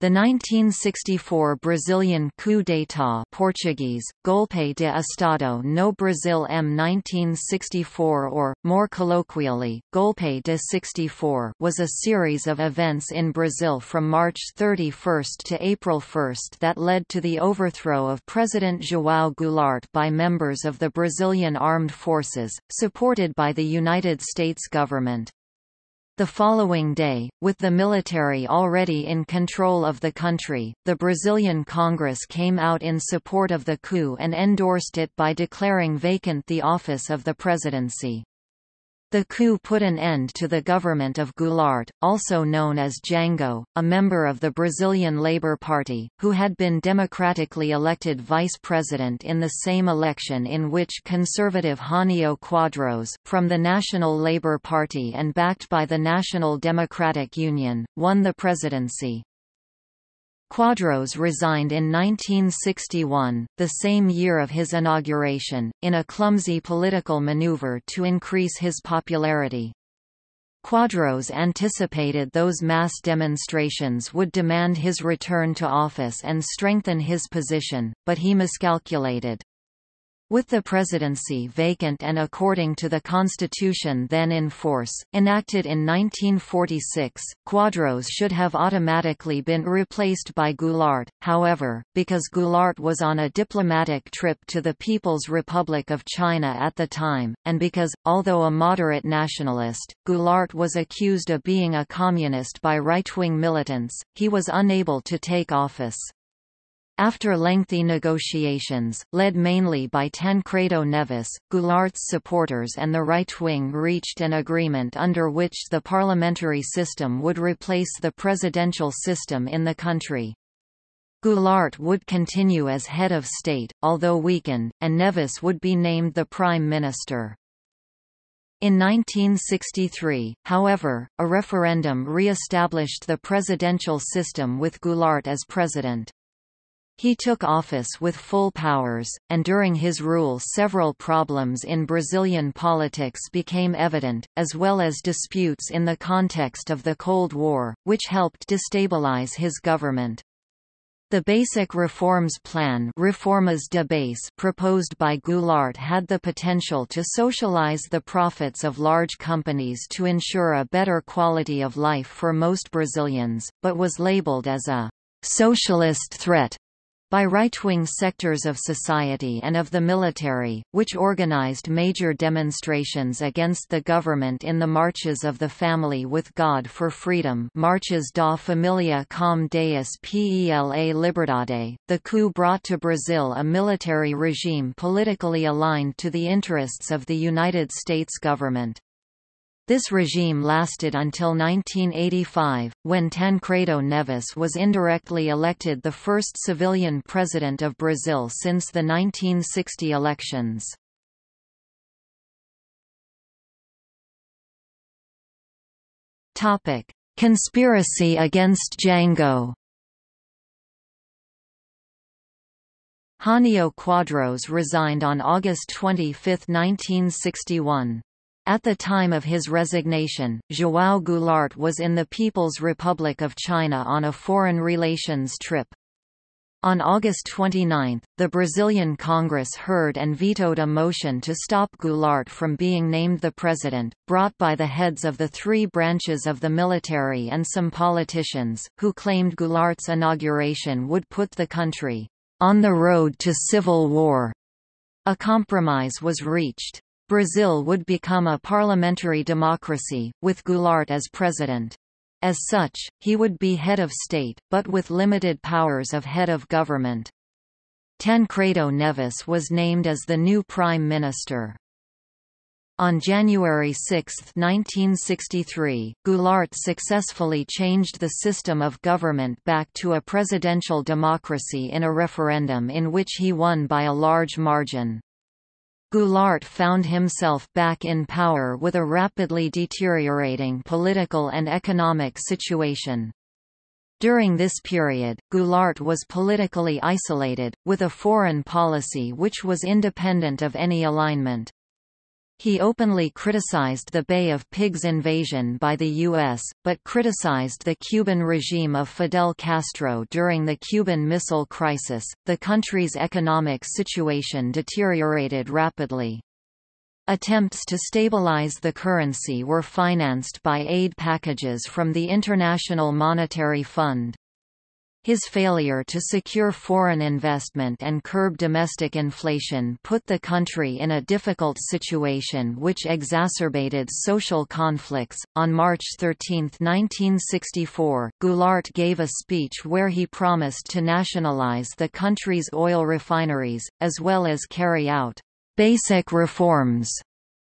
The 1964 Brazilian coup d'état Portuguese, Golpe de Estado no Brasil em 1964 or, more colloquially, Golpe de 64 was a series of events in Brazil from March 31 to April 1 that led to the overthrow of President João Goulart by members of the Brazilian Armed Forces, supported by the United States government. The following day, with the military already in control of the country, the Brazilian Congress came out in support of the coup and endorsed it by declaring vacant the office of the presidency. The coup put an end to the government of Goulart, also known as Jango, a member of the Brazilian Labour Party, who had been democratically elected vice president in the same election in which conservative Jânio Quadros, from the National Labour Party and backed by the National Democratic Union, won the presidency. Quadros resigned in 1961, the same year of his inauguration, in a clumsy political maneuver to increase his popularity. Quadros anticipated those mass demonstrations would demand his return to office and strengthen his position, but he miscalculated. With the presidency vacant and according to the constitution then in force, enacted in 1946, Quadros should have automatically been replaced by Goulart, however, because Goulart was on a diplomatic trip to the People's Republic of China at the time, and because, although a moderate nationalist, Goulart was accused of being a communist by right-wing militants, he was unable to take office. After lengthy negotiations, led mainly by Tancredo Neves, Goulart's supporters and the right wing reached an agreement under which the parliamentary system would replace the presidential system in the country. Goulart would continue as head of state, although weakened, and Neves would be named the prime minister. In 1963, however, a referendum re-established the presidential system with Goulart as president. He took office with full powers, and during his rule several problems in Brazilian politics became evident, as well as disputes in the context of the Cold War, which helped destabilize his government. The Basic Reforms Plan Reformas de Base proposed by Goulart had the potential to socialize the profits of large companies to ensure a better quality of life for most Brazilians, but was labeled as a socialist threat by right-wing sectors of society and of the military, which organized major demonstrations against the government in the Marches of the Family with God for Freedom Marches da Família com Deus pela Liberdade. The coup brought to Brazil a military regime politically aligned to the interests of the United States government. This regime lasted until 1985, when Tancredo Neves was indirectly elected the first civilian president of Brazil since the 1960 elections. Conspiracy against Jango Jânio Quadros resigned on August 25, 1961. At the time of his resignation, João Goulart was in the People's Republic of China on a foreign relations trip. On August 29, the Brazilian Congress heard and vetoed a motion to stop Goulart from being named the president, brought by the heads of the three branches of the military and some politicians, who claimed Goulart's inauguration would put the country on the road to civil war. A compromise was reached. Brazil would become a parliamentary democracy, with Goulart as president. As such, he would be head of state, but with limited powers of head of government. Tancredo Neves was named as the new prime minister. On January 6, 1963, Goulart successfully changed the system of government back to a presidential democracy in a referendum in which he won by a large margin. Goulart found himself back in power with a rapidly deteriorating political and economic situation. During this period, Goulart was politically isolated, with a foreign policy which was independent of any alignment. He openly criticized the Bay of Pigs invasion by the U.S., but criticized the Cuban regime of Fidel Castro during the Cuban Missile Crisis. The country's economic situation deteriorated rapidly. Attempts to stabilize the currency were financed by aid packages from the International Monetary Fund. His failure to secure foreign investment and curb domestic inflation put the country in a difficult situation which exacerbated social conflicts. On March 13, 1964, Goulart gave a speech where he promised to nationalize the country's oil refineries, as well as carry out basic reforms,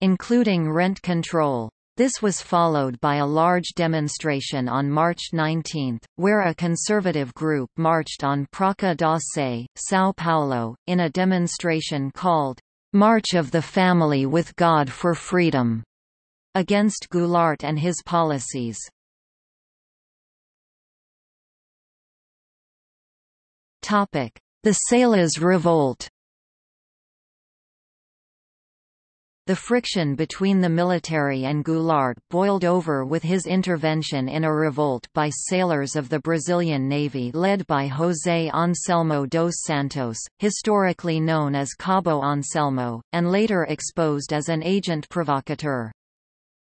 including rent control. This was followed by a large demonstration on March 19, where a conservative group marched on Praça da Sé, São Paulo, in a demonstration called, "'March of the Family with God for Freedom' against Goulart and his policies. The Sailors' Revolt The friction between the military and Goulart boiled over with his intervention in a revolt by sailors of the Brazilian Navy led by José Anselmo dos Santos, historically known as Cabo Anselmo, and later exposed as an agent provocateur.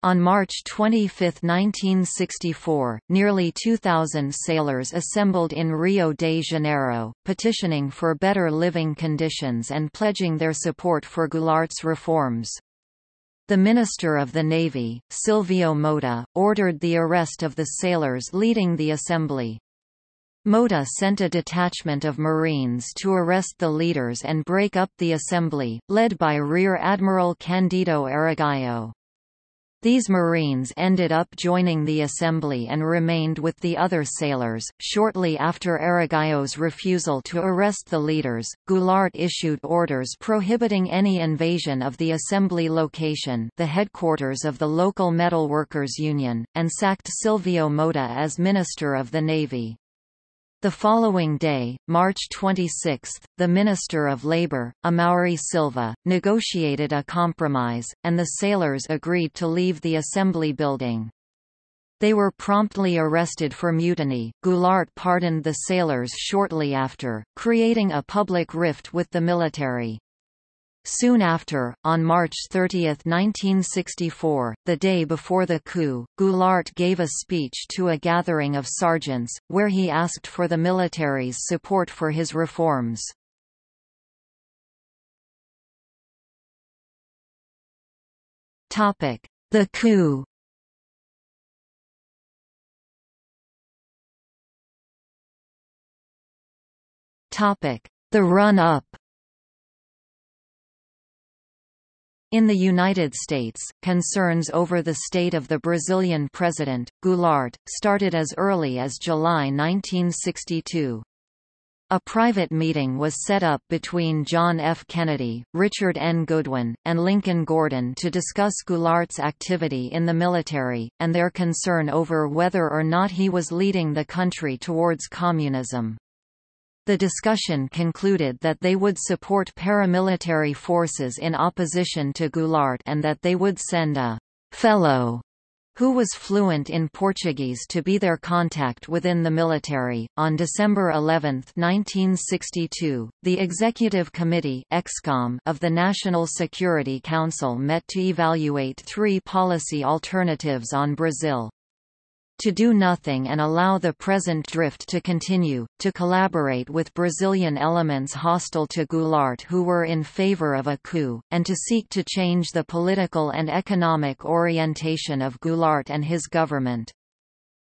On March 25, 1964, nearly 2,000 sailors assembled in Rio de Janeiro, petitioning for better living conditions and pledging their support for Goulart's reforms. The Minister of the Navy, Silvio Mota, ordered the arrest of the sailors leading the assembly. Mota sent a detachment of Marines to arrest the leaders and break up the assembly, led by Rear Admiral Candido Aragão. These Marines ended up joining the assembly and remained with the other sailors. Shortly after Aragão's refusal to arrest the leaders, Goulart issued orders prohibiting any invasion of the assembly location, the headquarters of the local metalworkers union, and sacked Silvio Mota as Minister of the Navy. The following day, March 26, the Minister of Labour, Amaury Silva, negotiated a compromise, and the sailors agreed to leave the assembly building. They were promptly arrested for mutiny. Goulart pardoned the sailors shortly after, creating a public rift with the military. Soon after, on March 30, 1964, the day before the coup, Goulart gave a speech to a gathering of sergeants, where he asked for the military's support for his reforms. The coup The run-up In the United States, concerns over the state of the Brazilian president, Goulart, started as early as July 1962. A private meeting was set up between John F. Kennedy, Richard N. Goodwin, and Lincoln Gordon to discuss Goulart's activity in the military, and their concern over whether or not he was leading the country towards communism. The discussion concluded that they would support paramilitary forces in opposition to Goulart and that they would send a «fellow» who was fluent in Portuguese to be their contact within the military. On December 11, 1962, the Executive Committee of the National Security Council met to evaluate three policy alternatives on Brazil to do nothing and allow the present drift to continue, to collaborate with Brazilian elements hostile to Goulart who were in favor of a coup, and to seek to change the political and economic orientation of Goulart and his government.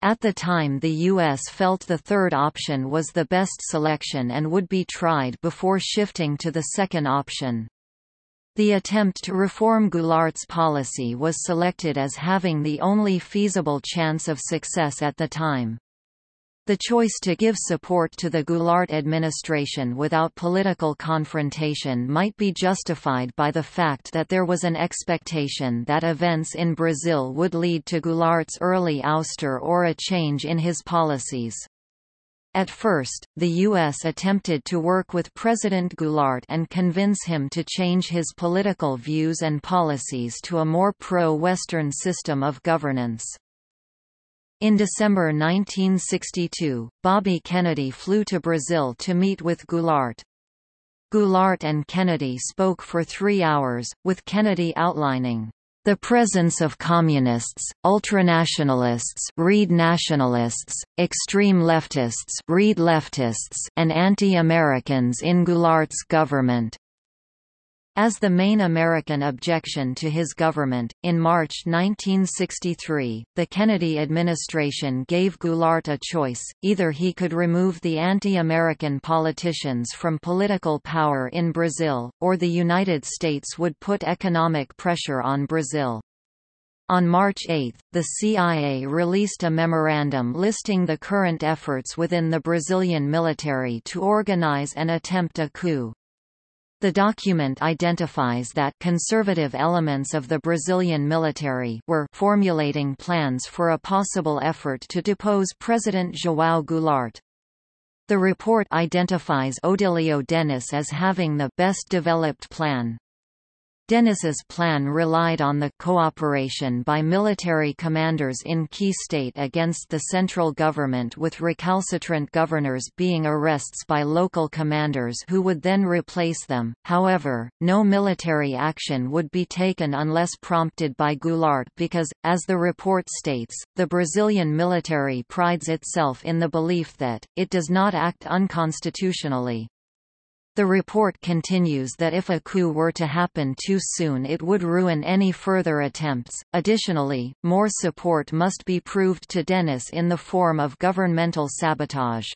At the time the U.S. felt the third option was the best selection and would be tried before shifting to the second option. The attempt to reform Goulart's policy was selected as having the only feasible chance of success at the time. The choice to give support to the Goulart administration without political confrontation might be justified by the fact that there was an expectation that events in Brazil would lead to Goulart's early ouster or a change in his policies. At first, the U.S. attempted to work with President Goulart and convince him to change his political views and policies to a more pro-Western system of governance. In December 1962, Bobby Kennedy flew to Brazil to meet with Goulart. Goulart and Kennedy spoke for three hours, with Kennedy outlining the presence of communists, ultranationalists read nationalists, extreme leftists read leftists and anti-Americans in Goulart's government. As the main American objection to his government, in March 1963, the Kennedy administration gave Goulart a choice, either he could remove the anti-American politicians from political power in Brazil, or the United States would put economic pressure on Brazil. On March 8, the CIA released a memorandum listing the current efforts within the Brazilian military to organize and attempt a coup. The document identifies that conservative elements of the Brazilian military were formulating plans for a possible effort to depose President João Goulart. The report identifies Odilio Denys as having the best developed plan. Denys's plan relied on the cooperation by military commanders in key state against the central government with recalcitrant governors being arrests by local commanders who would then replace them. However, no military action would be taken unless prompted by Goulart because, as the report states, the Brazilian military prides itself in the belief that, it does not act unconstitutionally. The report continues that if a coup were to happen too soon it would ruin any further attempts. Additionally, more support must be proved to Denys in the form of governmental sabotage.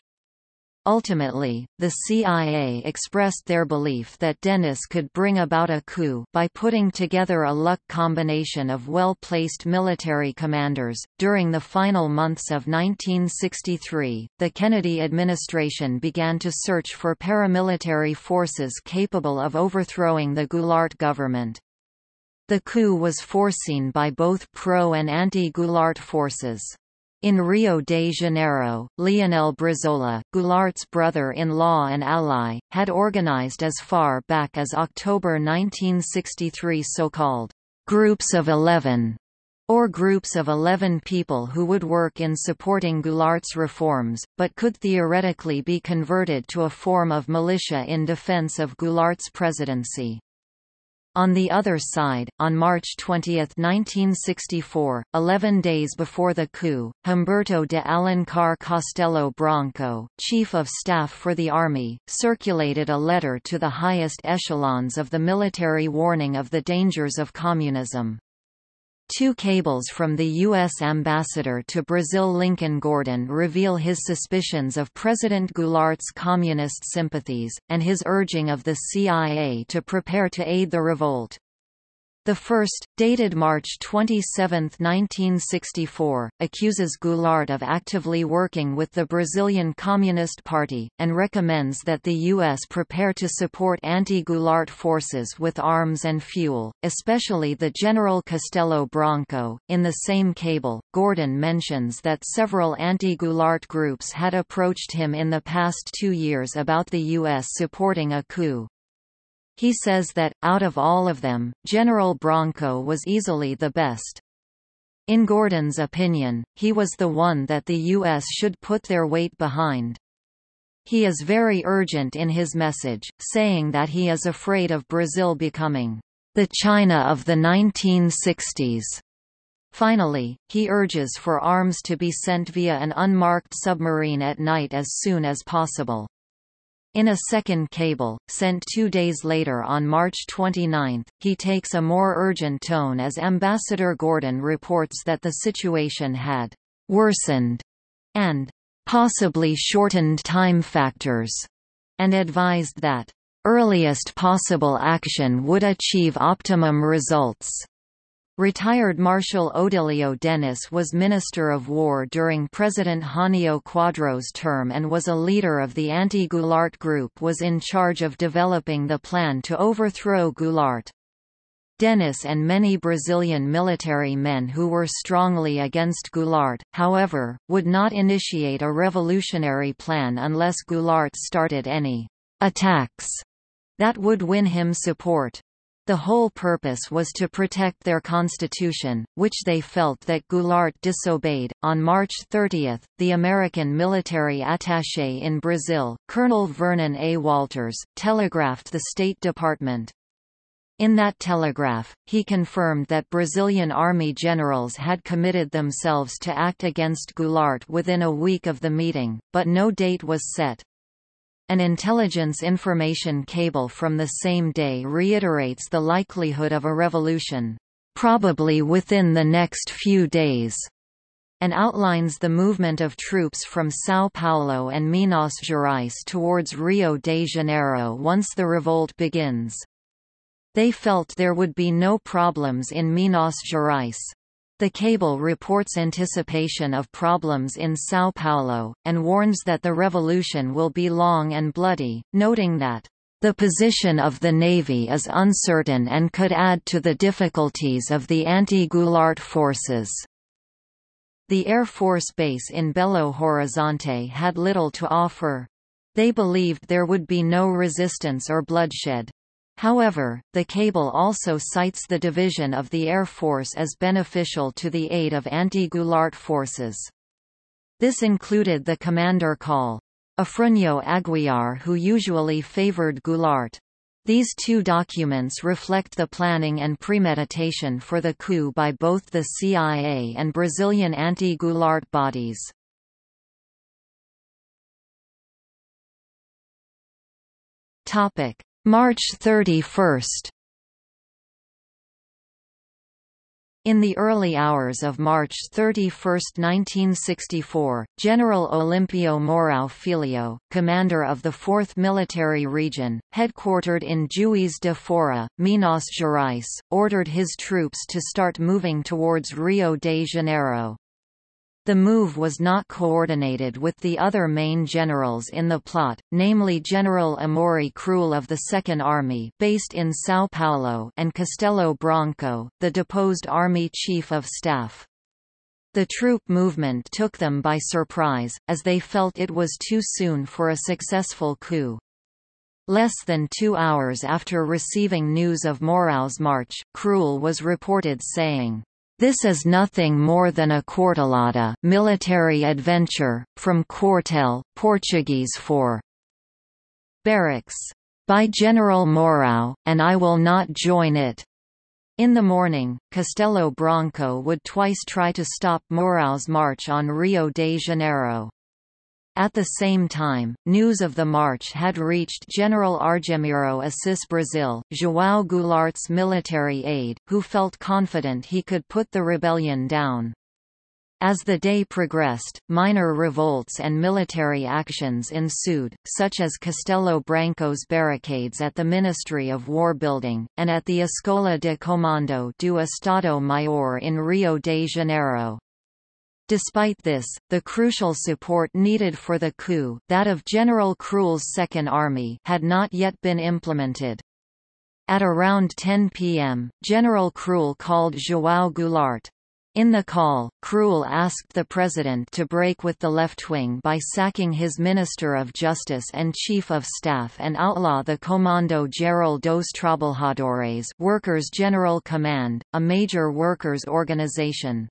Ultimately, the CIA expressed their belief that Denys could bring about a coup by putting together a luck combination of well-placed military commanders. During the final months of 1963, the Kennedy administration began to search for paramilitary forces capable of overthrowing the Goulart government. The coup was foreseen by both pro- and anti-Goulart forces. In Rio de Janeiro, Leonel Brizola, Goulart's brother-in-law and ally, had organized as far back as October 1963 so-called «groups of eleven» or groups of 11 people who would work in supporting Goulart's reforms, but could theoretically be converted to a form of militia in defense of Goulart's presidency. On the other side, on March 20, 1964, 11 days before the coup, Humberto de Alencar Castelo Branco, Chief of Staff for the Army, circulated a letter to the highest echelons of the military warning of the dangers of communism. Two cables from the U.S. ambassador to Brazil Lincoln Gordon reveal his suspicions of President Goulart's communist sympathies, and his urging of the CIA to prepare to aid the revolt. The first, dated March 27, 1964, accuses Goulart of actively working with the Brazilian Communist Party, and recommends that the U.S. prepare to support anti-Goulart forces with arms and fuel, especially the General Castelo Branco. In the same cable, Gordon mentions that several anti-Goulart groups had approached him in the past two years about the U.S. supporting a coup. He says that, out of all of them, General Branco was easily the best. In Gordon's opinion, he was the one that the U.S. should put their weight behind. He is very urgent in his message, saying that he is afraid of Brazil becoming the China of the 1960s. Finally, he urges for arms to be sent via an unmarked submarine at night as soon as possible. In a second cable, sent two days later on March 29, he takes a more urgent tone as Ambassador Gordon reports that the situation had «worsened» and «possibly shortened time factors» and advised that «earliest possible action would achieve optimum results». Retired Marshal Odilio Denys was Minister of War during President Jânio Quadros' term and was a leader of the anti-Goulart group was in charge of developing the plan to overthrow Goulart. Denys and many Brazilian military men who were strongly against Goulart, however, would not initiate a revolutionary plan unless Goulart started any attacks that would win him support. The whole purpose was to protect their constitution, which they felt that Goulart disobeyed. On March 30, the American military attaché in Brazil, Colonel Vernon A. Walters, telegraphed the State Department, in that telegraph, he confirmed that Brazilian army generals had committed themselves to act against Goulart within a week of the meeting, but no date was set. An intelligence information cable from the same day reiterates the likelihood of a revolution, probably within the next few days, and outlines the movement of troops from São Paulo and Minas Gerais towards Rio de Janeiro once the revolt begins. They felt there would be no problems in Minas Gerais. The cable reports anticipation of problems in São Paulo, and warns that the revolution will be long and bloody, noting that the position of the Navy is uncertain and could add to the difficulties of the anti-Goulart forces. The Air Force Base in Belo Horizonte had little to offer. They believed there would be no resistance or bloodshed. However, the cable also cites the division of the Air Force as beneficial to the aid of anti-Goulart forces. This included the commander call. Afrânio Aguiar who usually favored Goulart. These two documents reflect the planning and premeditation for the coup by both the CIA and Brazilian anti-Goulart bodies. Topic: March 31 In the early hours of March 31, 1964, General Olimpio Mourão Filho, commander of the 4th Military Region, headquartered in Juiz de Fora, Minas Gerais, ordered his troops to start moving towards Rio de Janeiro. The move was not coordinated with the other main generals in the plot, namely General Amaury Kruel of the Second Army based in São Paulo and Castelo Branco, the deposed Army Chief of Staff. The troop movement took them by surprise, as they felt it was too soon for a successful coup. Less than two hours after receiving news of Mourão's march, Kruel was reported saying, this is nothing more than a quartelada military adventure, from quartel, Portuguese for barracks, by General Mourão, and I will not join it. In the morning, Castelo Branco would twice try to stop Mourão's march on Rio de Janeiro. At the same time, news of the march had reached General Argemiro Assis Brasil, João Goulart's military aide, who felt confident he could put the rebellion down. As the day progressed, minor revolts and military actions ensued, such as Castelo Branco's barricades at the Ministry of War building, and at the Escola de Comando do Estado Maior in Rio de Janeiro. Despite this, the crucial support needed for the coup that of General Kruel's Second Army had not yet been implemented. At around 10 p.m., General Kruel called João Goulart. In the call, Kruel asked the president to break with the left wing by sacking his Minister of Justice and Chief of Staff and outlaw the Comando Geral dos Trabalhadores Workers' General Command, a major workers' organization.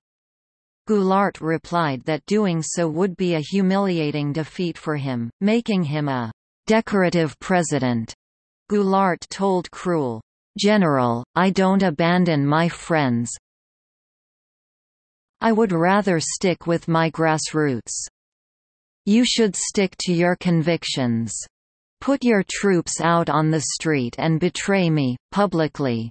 Goulart replied that doing so would be a humiliating defeat for him, making him a decorative president. Goulart told Kruel, General, I don't abandon my friends. I would rather stick with my grassroots. You should stick to your convictions. Put your troops out on the street and betray me, publicly.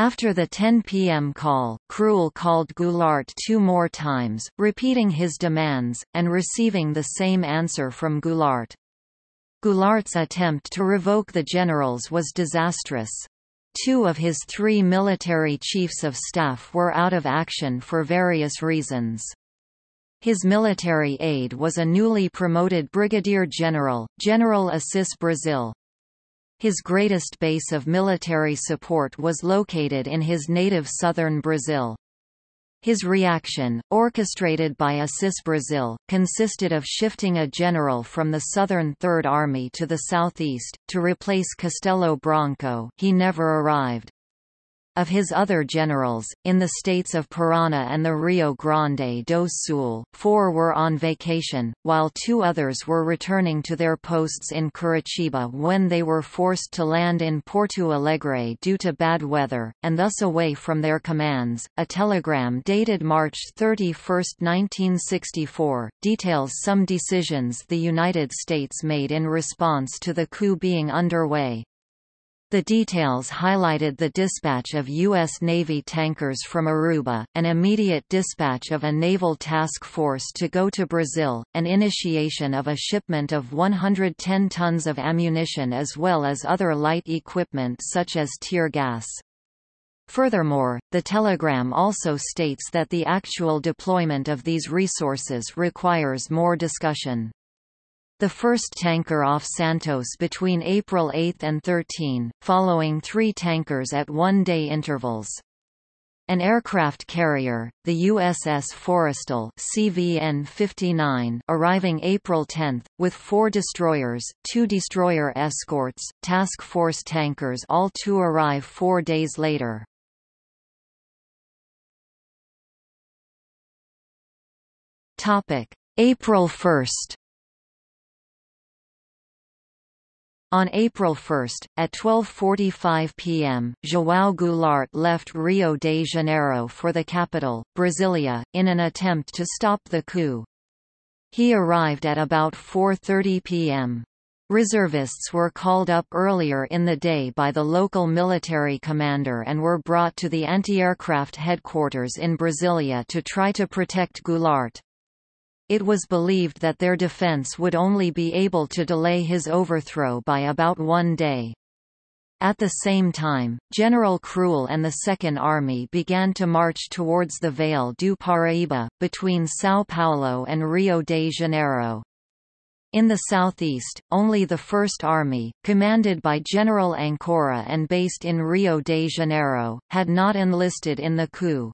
After the 10 p.m. call, Kruel called Goulart two more times, repeating his demands, and receiving the same answer from Goulart. Goulart's attempt to revoke the generals was disastrous. Two of his three military chiefs of staff were out of action for various reasons. His military aide was a newly promoted brigadier general, General Assis Brasil. His greatest base of military support was located in his native southern Brazil. His reaction, orchestrated by Assis Brasil, consisted of shifting a general from the Southern Third Army to the southeast, to replace Castelo Branco he never arrived. Of his other generals, in the states of Parana and the Rio Grande do Sul, four were on vacation, while two others were returning to their posts in Curitiba when they were forced to land in Porto Alegre due to bad weather, and thus away from their commands. A telegram dated March 31, 1964, details some decisions the United States made in response to the coup being underway. The details highlighted the dispatch of U.S. Navy tankers from Aruba, an immediate dispatch of a naval task force to go to Brazil, an initiation of a shipment of 110 tons of ammunition as well as other light equipment such as tear gas. Furthermore, the telegram also states that the actual deployment of these resources requires more discussion. The first tanker off Santos between April 8 and 13, following three tankers at one-day intervals. An aircraft carrier, the USS Forrestal CVN-59, arriving April 10, with four destroyers, two destroyer escorts, task force tankers all to arrive four days later. April 1 On April 1, at 12.45 p.m., João Goulart left Rio de Janeiro for the capital, Brasilia, in an attempt to stop the coup. He arrived at about 4.30 p.m. Reservists were called up earlier in the day by the local military commander and were brought to the anti-aircraft headquarters in Brasilia to try to protect Goulart it was believed that their defense would only be able to delay his overthrow by about one day. At the same time, General Kruel and the Second Army began to march towards the Vale do Paraíba, between São Paulo and Rio de Janeiro. In the southeast, only the First Army, commanded by General Ancora and based in Rio de Janeiro, had not enlisted in the coup.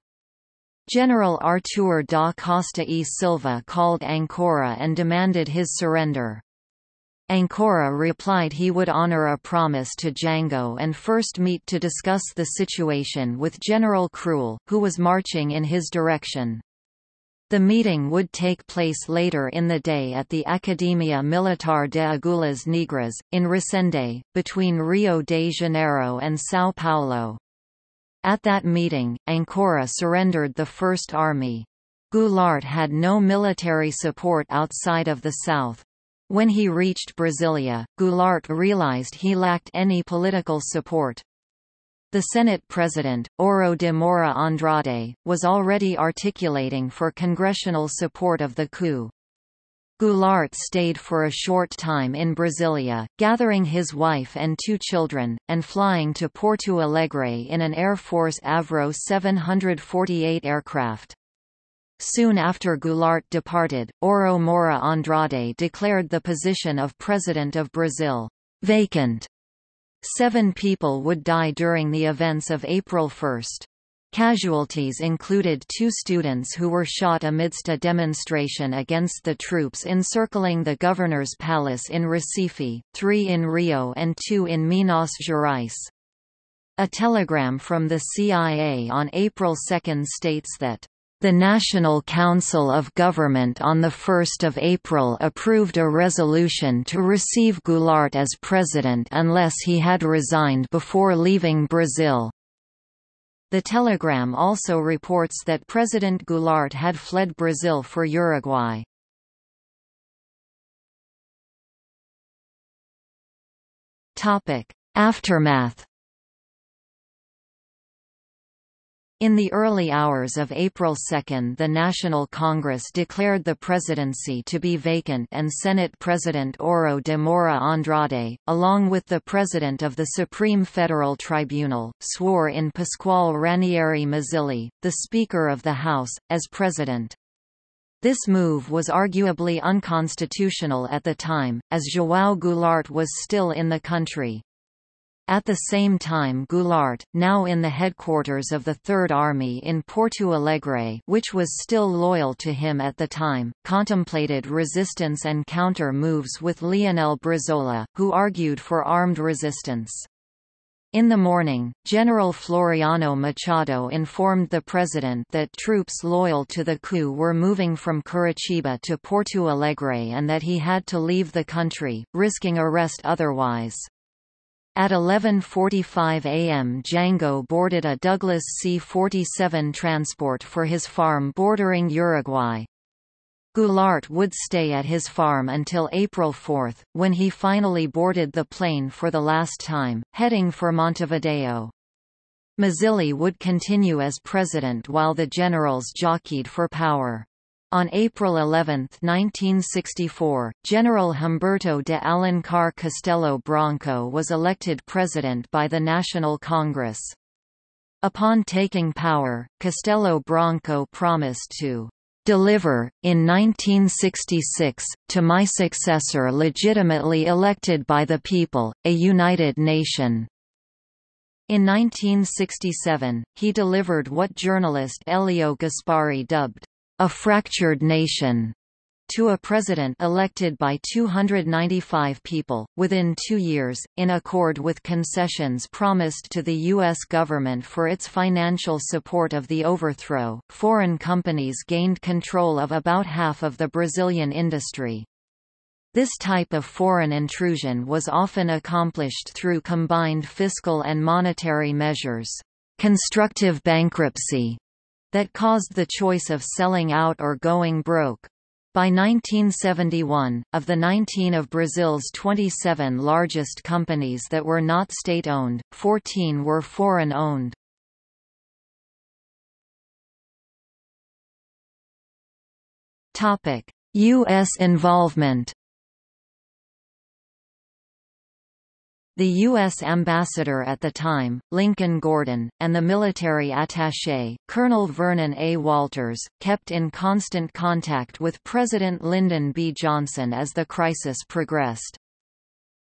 General Artur da Costa e Silva called Ancora and demanded his surrender. Ancora replied he would honor a promise to Jango and first meet to discuss the situation with General Kruel, who was marching in his direction. The meeting would take place later in the day at the Academia Militar de Agulhas Negras, in Resende, between Rio de Janeiro and São Paulo. At that meeting, Ancora surrendered the First Army. Goulart had no military support outside of the south. When he reached Brasilia, Goulart realized he lacked any political support. The Senate President, Auro de Moura Andrade, was already articulating for congressional support of the coup. Goulart stayed for a short time in Brasilia, gathering his wife and two children, and flying to Porto Alegre in an Air Force Avro 748 aircraft. Soon after Goulart departed, Auro Moura Andrade declared the position of President of Brazil vacant. Seven people would die during the events of April 1. Casualties included two students who were shot amidst a demonstration against the troops encircling the governor's palace in Recife, three in Rio and two in Minas Gerais. A telegram from the CIA on April 2 states that the National Council of Government on 1 April approved a resolution to receive Goulart as president unless he had resigned before leaving Brazil. The telegram also reports that President Goulart had fled Brazil for Uruguay. Aftermath In the early hours of April 2 the National Congress declared the presidency to be vacant and Senate President Auro de Moura Andrade, along with the President of the Supreme Federal Tribunal, swore in Pascoal Ranieri Mazzilli, the Speaker of the House, as President. This move was arguably unconstitutional at the time, as João Goulart was still in the country. At the same time Goulart, now in the headquarters of the Third Army in Porto Alegre which was still loyal to him at the time, contemplated resistance and counter-moves with Leonel Brizola, who argued for armed resistance. In the morning, General Floriano Machado informed the president that troops loyal to the coup were moving from Curitiba to Porto Alegre and that he had to leave the country, risking arrest otherwise. At 11.45 am Jango boarded a Douglas C-47 transport for his farm bordering Uruguay. Goulart would stay at his farm until April 4, when he finally boarded the plane for the last time, heading for Montevideo. Mazzilli would continue as president while the generals jockeyed for power. On April 11, 1964, General Humberto de Alencar Castelo Branco was elected president by the National Congress. Upon taking power, Castelo Branco promised to deliver, in 1966, to my successor legitimately elected by the people, a united nation. In 1967, he delivered what journalist Elio Gaspari dubbed, a fractured nation to a president elected by 295 people, within two years, in accord with concessions promised to the U.S. government for its financial support of the overthrow. Foreign companies gained control of about half of the Brazilian industry. This type of foreign intrusion was often accomplished through combined fiscal and monetary measures. Constructive bankruptcy that caused the choice of selling out or going broke. By 1971, of the 19 of Brazil's 27 largest companies that were not state-owned, 14 were foreign-owned. U.S. involvement The U.S. ambassador at the time, Lincoln Gordon, and the military attaché, Colonel Vernon A. Walters, kept in constant contact with President Lyndon B. Johnson as the crisis progressed.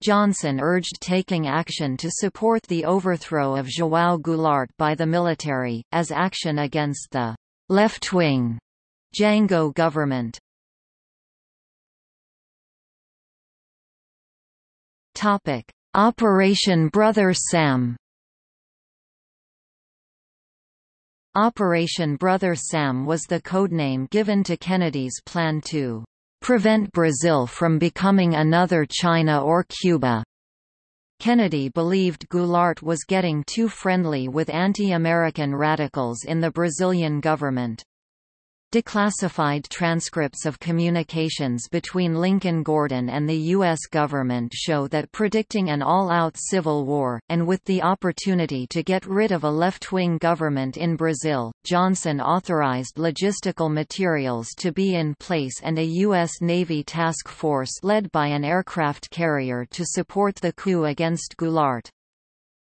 Johnson urged taking action to support the overthrow of João Goulart by the military, as action against the left-wing Jango government. Topic. Operation Brother Sam Operation Brother Sam was the codename given to Kennedy's plan to prevent Brazil from becoming another China or Cuba. Kennedy believed Goulart was getting too friendly with anti-American radicals in the Brazilian government. Declassified transcripts of communications between Lincoln Gordon and the U.S. government show that predicting an all-out civil war, and with the opportunity to get rid of a left-wing government in Brazil, Johnson authorized logistical materials to be in place and a U.S. Navy task force led by an aircraft carrier to support the coup against Goulart.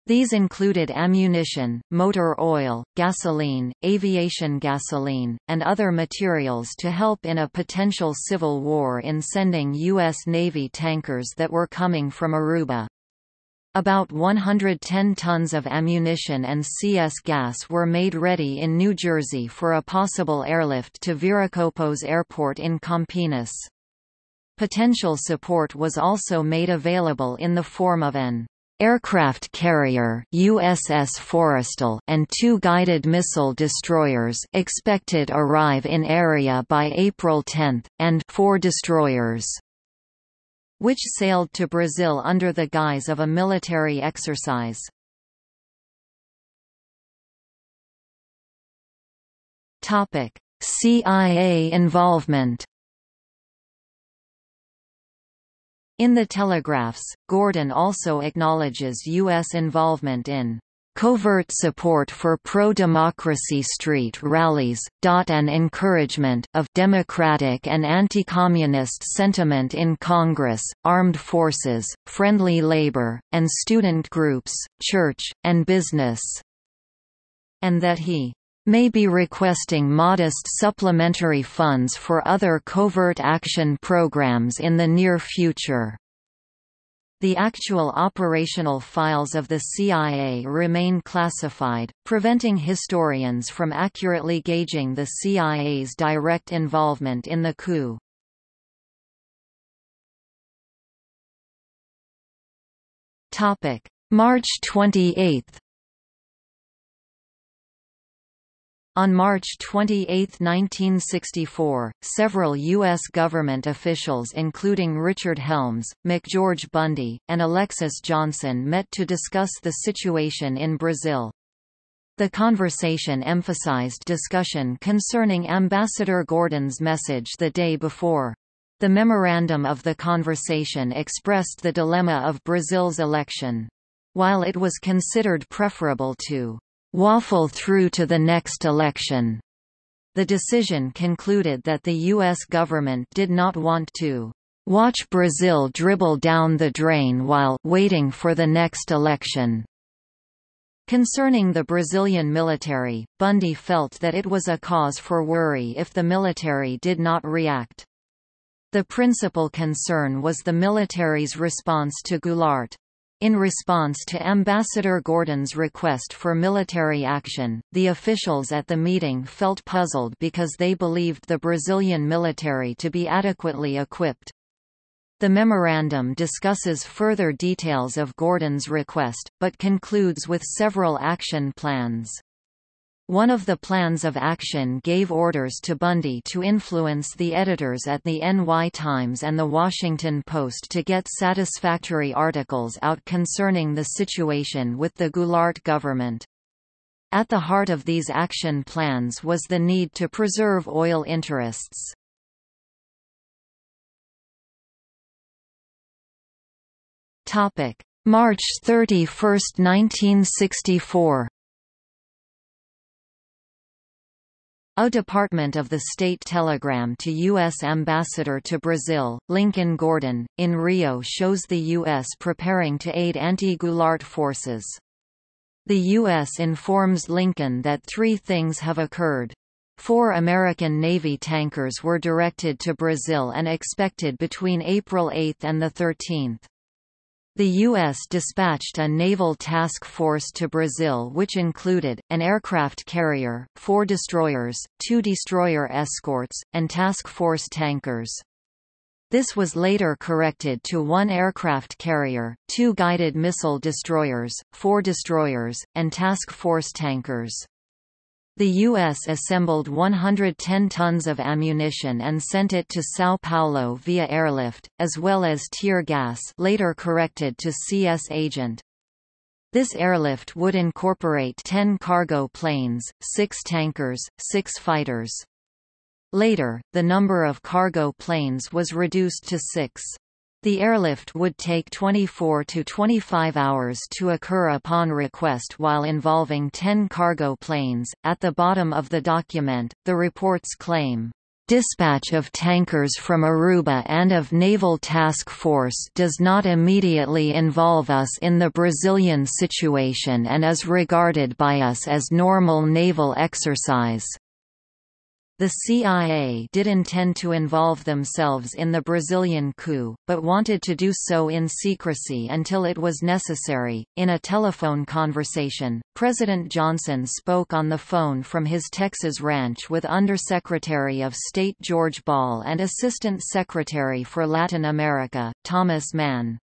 These included ammunition, motor oil, gasoline, aviation gasoline, and other materials to help in a potential civil war in sending U.S. Navy tankers that were coming from Aruba. About 110 tons of ammunition and CS gas were made ready in New Jersey for a possible airlift to Viracopos Airport in Campinas. Potential support was also made available in the form of an aircraft carrier USS Forrestal and two guided missile destroyers expected arrive in area by April 10, and four destroyers which sailed to Brazil under the guise of a military exercise. CIA involvement In the telegraphs, Gordon also acknowledges U.S. involvement in covert support for pro-democracy street rallies, and encouragement of democratic and anti-communist sentiment in Congress, armed forces, friendly labor, and student groups, church, and business. And that he may be requesting modest supplementary funds for other covert action programs in the near future. The actual operational files of the CIA remain classified, preventing historians from accurately gauging the CIA's direct involvement in the coup. March 28 On March 28, 1964, several U.S. government officials including Richard Helms, McGeorge Bundy, and Alexis Johnson met to discuss the situation in Brazil. The conversation emphasized discussion concerning Ambassador Gordon's message the day before. The memorandum of the conversation expressed the dilemma of Brazil's election. While it was considered preferable to waffle through to the next election. The decision concluded that the U.S. government did not want to watch Brazil dribble down the drain while waiting for the next election. Concerning the Brazilian military, Bundy felt that it was a cause for worry if the military did not react. The principal concern was the military's response to Goulart. In response to Ambassador Gordon's request for military action, the officials at the meeting felt puzzled because they believed the Brazilian military to be adequately equipped. The memorandum discusses further details of Gordon's request, but concludes with several action plans. One of the plans of action gave orders to Bundy to influence the editors at the NY Times and The Washington Post to get satisfactory articles out concerning the situation with the Goulart government. At the heart of these action plans was the need to preserve oil interests. March 31, 1964 A Department of the State telegram to U.S. Ambassador to Brazil, Lincoln Gordon, in Rio shows the U.S. preparing to aid anti-Goulart forces. The U.S. informs Lincoln that three things have occurred. Four American Navy tankers were directed to Brazil and expected between April 8 and 13. The U.S. dispatched a naval task force to Brazil which included, an aircraft carrier, four destroyers, two destroyer escorts, and task force tankers. This was later corrected to one aircraft carrier, two guided missile destroyers, four destroyers, and task force tankers. The U.S. assembled 110 tons of ammunition and sent it to São Paulo via airlift, as well as tear gas later corrected to CS Agent. This airlift would incorporate 10 cargo planes, 6 tankers, 6 fighters. Later, the number of cargo planes was reduced to 6. The airlift would take 24 to 25 hours to occur upon request while involving 10 cargo planes. At the bottom of the document, the reports claim Dispatch of tankers from Aruba and of Naval Task Force does not immediately involve us in the Brazilian situation and is regarded by us as normal naval exercise. The CIA did intend to involve themselves in the Brazilian coup, but wanted to do so in secrecy until it was necessary. In a telephone conversation, President Johnson spoke on the phone from his Texas ranch with Undersecretary of State George Ball and Assistant Secretary for Latin America, Thomas Mann.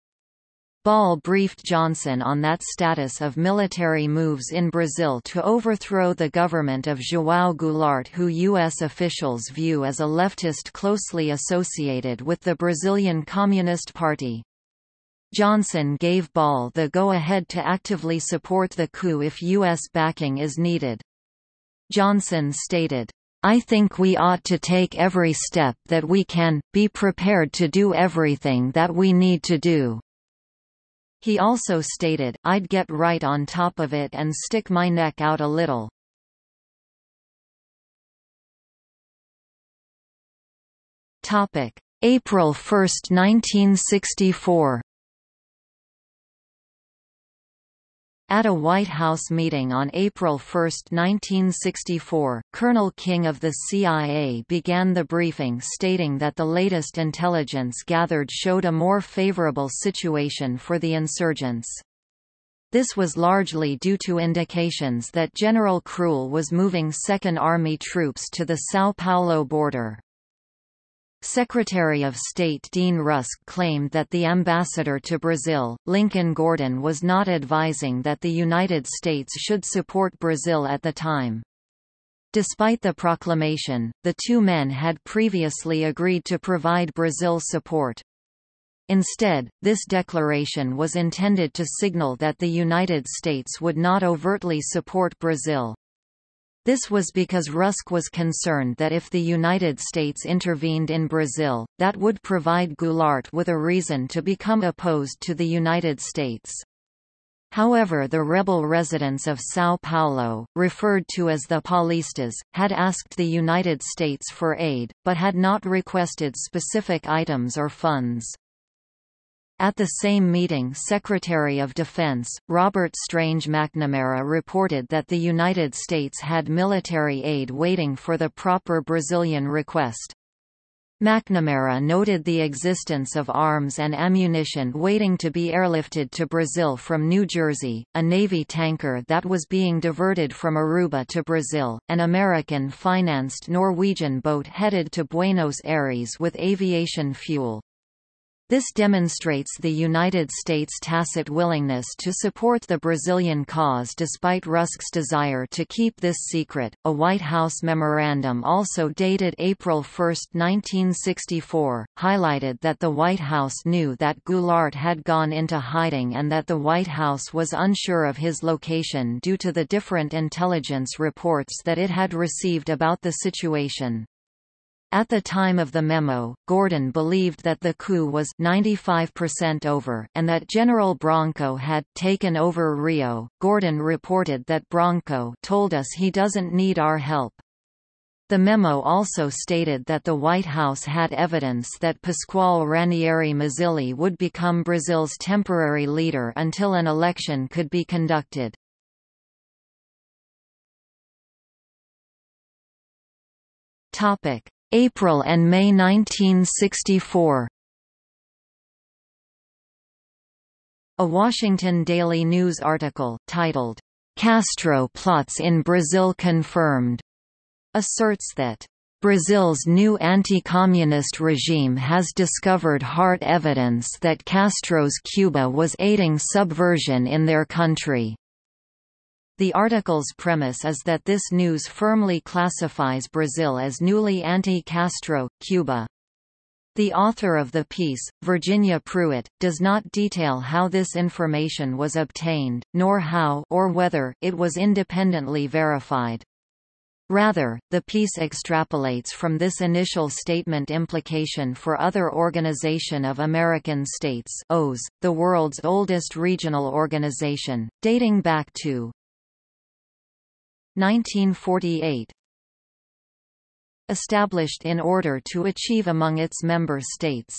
Ball briefed Johnson on that status of military moves in Brazil to overthrow the government of João Goulart who U.S. officials view as a leftist closely associated with the Brazilian Communist Party. Johnson gave Ball the go-ahead to actively support the coup if U.S. backing is needed. Johnson stated, I think we ought to take every step that we can, be prepared to do everything that we need to do. He also stated, I'd get right on top of it and stick my neck out a little. April 1, 1964 At a White House meeting on April 1, 1964, Colonel King of the CIA began the briefing stating that the latest intelligence gathered showed a more favorable situation for the insurgents. This was largely due to indications that General Kruel was moving Second Army troops to the São Paulo border. Secretary of State Dean Rusk claimed that the ambassador to Brazil, Lincoln Gordon was not advising that the United States should support Brazil at the time. Despite the proclamation, the two men had previously agreed to provide Brazil support. Instead, this declaration was intended to signal that the United States would not overtly support Brazil. This was because Rusk was concerned that if the United States intervened in Brazil, that would provide Goulart with a reason to become opposed to the United States. However the rebel residents of São Paulo, referred to as the Paulistas, had asked the United States for aid, but had not requested specific items or funds. At the same meeting Secretary of Defense, Robert Strange McNamara reported that the United States had military aid waiting for the proper Brazilian request. McNamara noted the existence of arms and ammunition waiting to be airlifted to Brazil from New Jersey, a Navy tanker that was being diverted from Aruba to Brazil, an American-financed Norwegian boat headed to Buenos Aires with aviation fuel. This demonstrates the United States' tacit willingness to support the Brazilian cause despite Rusk's desire to keep this secret. A White House memorandum also dated April 1, 1964, highlighted that the White House knew that Goulart had gone into hiding and that the White House was unsure of his location due to the different intelligence reports that it had received about the situation. At the time of the memo, Gordon believed that the coup was 95% over, and that General Branco had taken over Rio. Gordon reported that Branco told us he doesn't need our help. The memo also stated that the White House had evidence that Pascoal Ranieri Mazzilli would become Brazil's temporary leader until an election could be conducted. Topic: April and May 1964 A Washington Daily News article, titled, "'Castro Plots in Brazil Confirmed' asserts that Brazil's new anti-communist regime has discovered hard evidence that Castro's Cuba was aiding subversion in their country. The article's premise is that this news firmly classifies Brazil as newly anti-Castro, Cuba. The author of the piece, Virginia Pruitt, does not detail how this information was obtained, nor how or whether it was independently verified. Rather, the piece extrapolates from this initial statement implication for other Organization of American States OAS, the world's oldest regional organization, dating back to 1948 Established in order to achieve among its member states.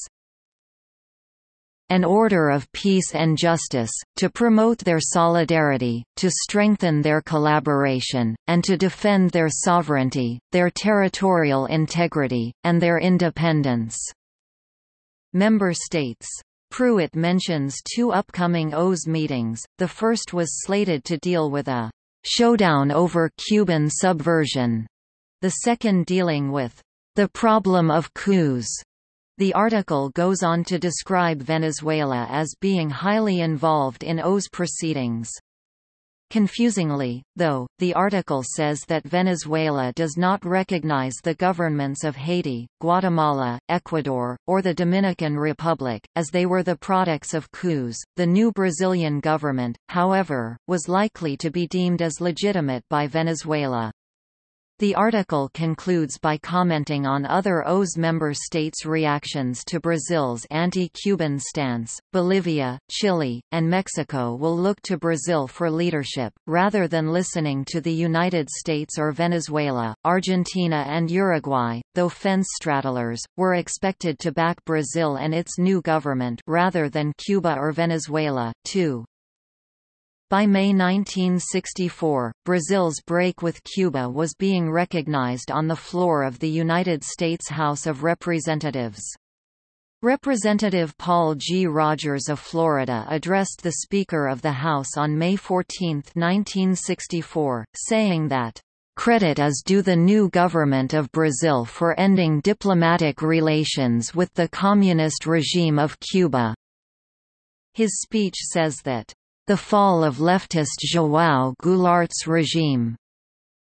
An order of peace and justice, to promote their solidarity, to strengthen their collaboration, and to defend their sovereignty, their territorial integrity, and their independence." Member states. Pruitt mentions two upcoming OAS meetings, the first was slated to deal with a Showdown over Cuban subversion, the second dealing with the problem of coups. The article goes on to describe Venezuela as being highly involved in OAS proceedings. Confusingly, though, the article says that Venezuela does not recognize the governments of Haiti, Guatemala, Ecuador, or the Dominican Republic, as they were the products of coups. The new Brazilian government, however, was likely to be deemed as legitimate by Venezuela. The article concludes by commenting on other OAS member states' reactions to Brazil's anti-Cuban stance. Bolivia, Chile, and Mexico will look to Brazil for leadership, rather than listening to the United States or Venezuela. Argentina and Uruguay, though fence straddlers, were expected to back Brazil and its new government rather than Cuba or Venezuela, too. By May 1964, Brazil's break with Cuba was being recognized on the floor of the United States House of Representatives. Representative Paul G. Rogers of Florida addressed the Speaker of the House on May 14, 1964, saying that, "...credit is due the new government of Brazil for ending diplomatic relations with the communist regime of Cuba." His speech says that, "...the fall of leftist João Goulart's regime,"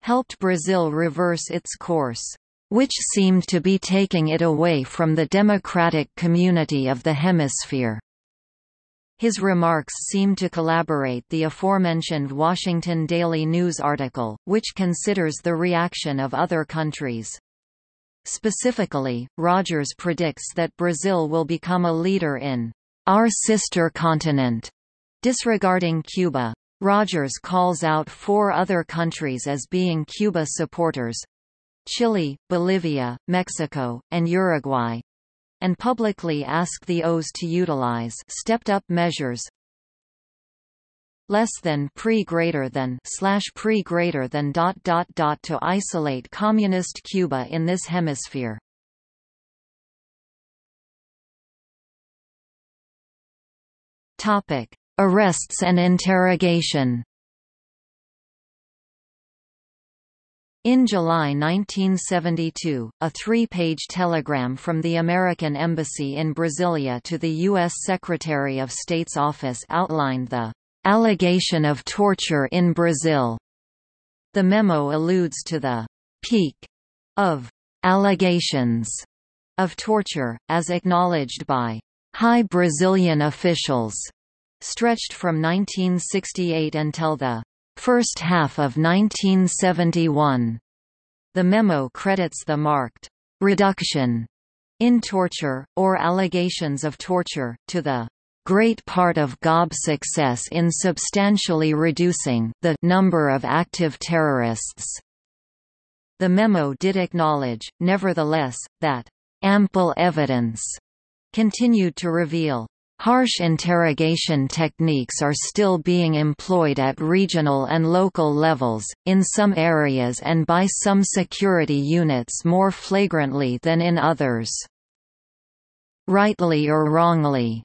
helped Brazil reverse its course which seemed to be taking it away from the democratic community of the hemisphere. His remarks seem to collaborate the aforementioned Washington Daily News article, which considers the reaction of other countries. Specifically, Rogers predicts that Brazil will become a leader in our sister continent, disregarding Cuba. Rogers calls out four other countries as being Cuba supporters, Chile, Bolivia, Mexico, and Uruguay and publicly ask the OAS to utilize stepped-up measures less than pre greater than slash pre greater than dot dot dot to isolate communist Cuba in this hemisphere. Topic: Arrests and interrogation. In July 1972, a three-page telegram from the American Embassy in Brasilia to the U.S. Secretary of State's office outlined the allegation of torture in Brazil. The memo alludes to the peak of allegations of torture, as acknowledged by high Brazilian officials, stretched from 1968 until the first half of 1971. The memo credits the marked reduction in torture, or allegations of torture, to the great part of GOB's success in substantially reducing the number of active terrorists. The memo did acknowledge, nevertheless, that ample evidence continued to reveal Harsh interrogation techniques are still being employed at regional and local levels, in some areas and by some security units more flagrantly than in others. Rightly or wrongly,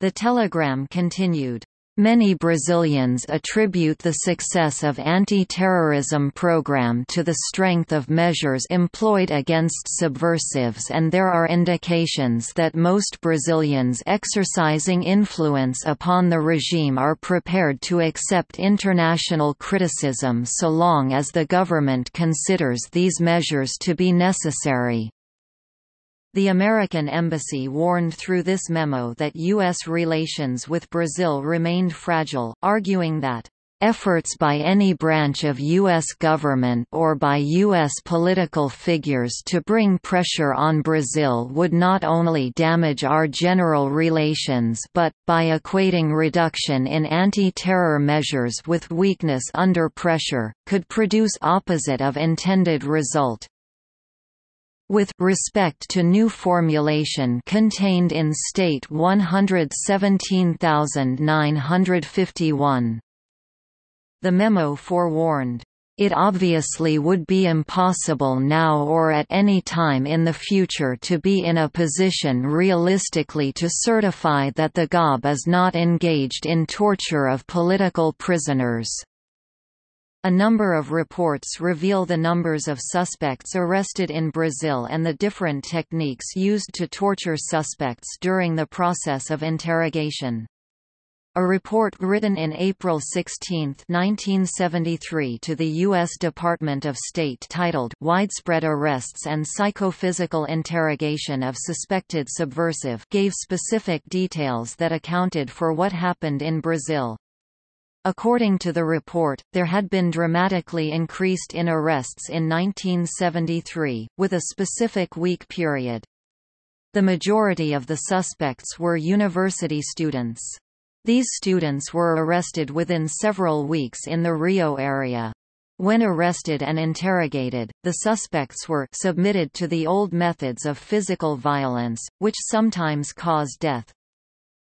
the telegram continued, Many Brazilians attribute the success of anti-terrorism program to the strength of measures employed against subversives and there are indications that most Brazilians exercising influence upon the regime are prepared to accept international criticism so long as the government considers these measures to be necessary. The American embassy warned through this memo that U.S. relations with Brazil remained fragile, arguing that efforts by any branch of U.S. government or by U.S. political figures to bring pressure on Brazil would not only damage our general relations but, by equating reduction in anti-terror measures with weakness under pressure, could produce opposite of intended result. With respect to new formulation contained in State 117951. The memo forewarned, it obviously would be impossible now or at any time in the future to be in a position realistically to certify that the GOB is not engaged in torture of political prisoners. A number of reports reveal the numbers of suspects arrested in Brazil and the different techniques used to torture suspects during the process of interrogation. A report written in April 16, 1973 to the U.S. Department of State titled Widespread Arrests and Psychophysical Interrogation of Suspected Subversive gave specific details that accounted for what happened in Brazil. According to the report, there had been dramatically increased in arrests in 1973, with a specific week period. The majority of the suspects were university students. These students were arrested within several weeks in the Rio area. When arrested and interrogated, the suspects were submitted to the old methods of physical violence, which sometimes cause death.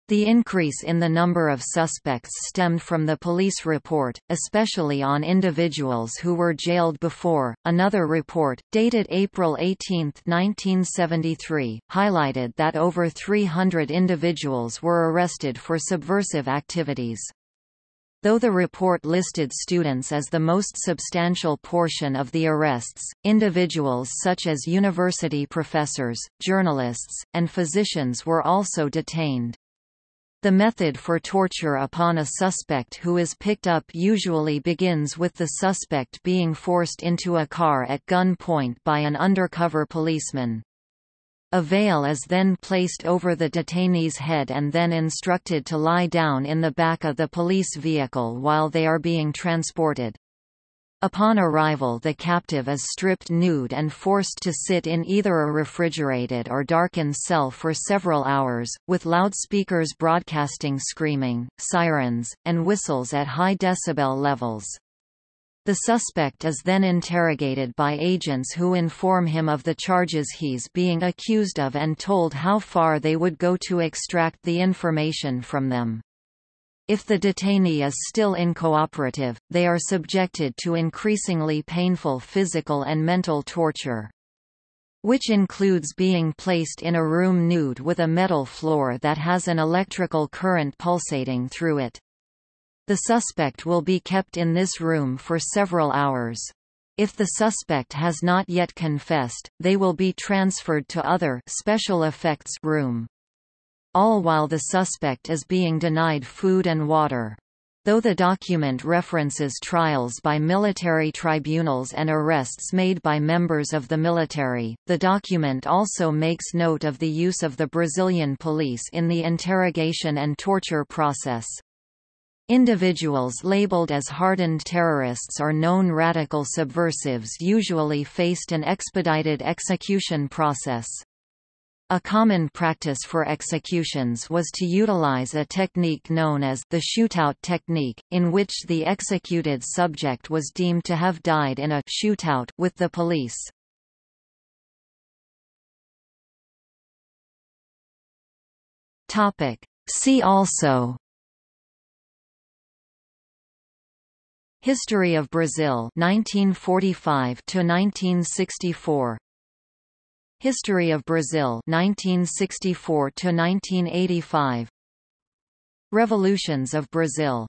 The increase in the number of suspects stemmed from the police report, especially on individuals who were jailed before. Another report, dated April 18, 1973, highlighted that over 300 individuals were arrested for subversive activities. Though the report listed students as the most substantial portion of the arrests, individuals such as university professors, journalists, and physicians were also detained. The method for torture upon a suspect who is picked up usually begins with the suspect being forced into a car at gunpoint by an undercover policeman. A veil is then placed over the detainee's head and then instructed to lie down in the back of the police vehicle while they are being transported. Upon arrival the captive is stripped nude and forced to sit in either a refrigerated or darkened cell for several hours, with loudspeakers broadcasting screaming, sirens, and whistles at high decibel levels. The suspect is then interrogated by agents who inform him of the charges he's being accused of and told how far they would go to extract the information from them. If the detainee is still incooperative, they are subjected to increasingly painful physical and mental torture. Which includes being placed in a room nude with a metal floor that has an electrical current pulsating through it. The suspect will be kept in this room for several hours. If the suspect has not yet confessed, they will be transferred to other special effects room all while the suspect is being denied food and water. Though the document references trials by military tribunals and arrests made by members of the military, the document also makes note of the use of the Brazilian police in the interrogation and torture process. Individuals labeled as hardened terrorists or known radical subversives usually faced an expedited execution process. A common practice for executions was to utilize a technique known as the shootout technique, in which the executed subject was deemed to have died in a shootout with the police. Topic. See also History of Brazil 1945 to 1964 History of Brazil 1964 to 1985 Revolutions of Brazil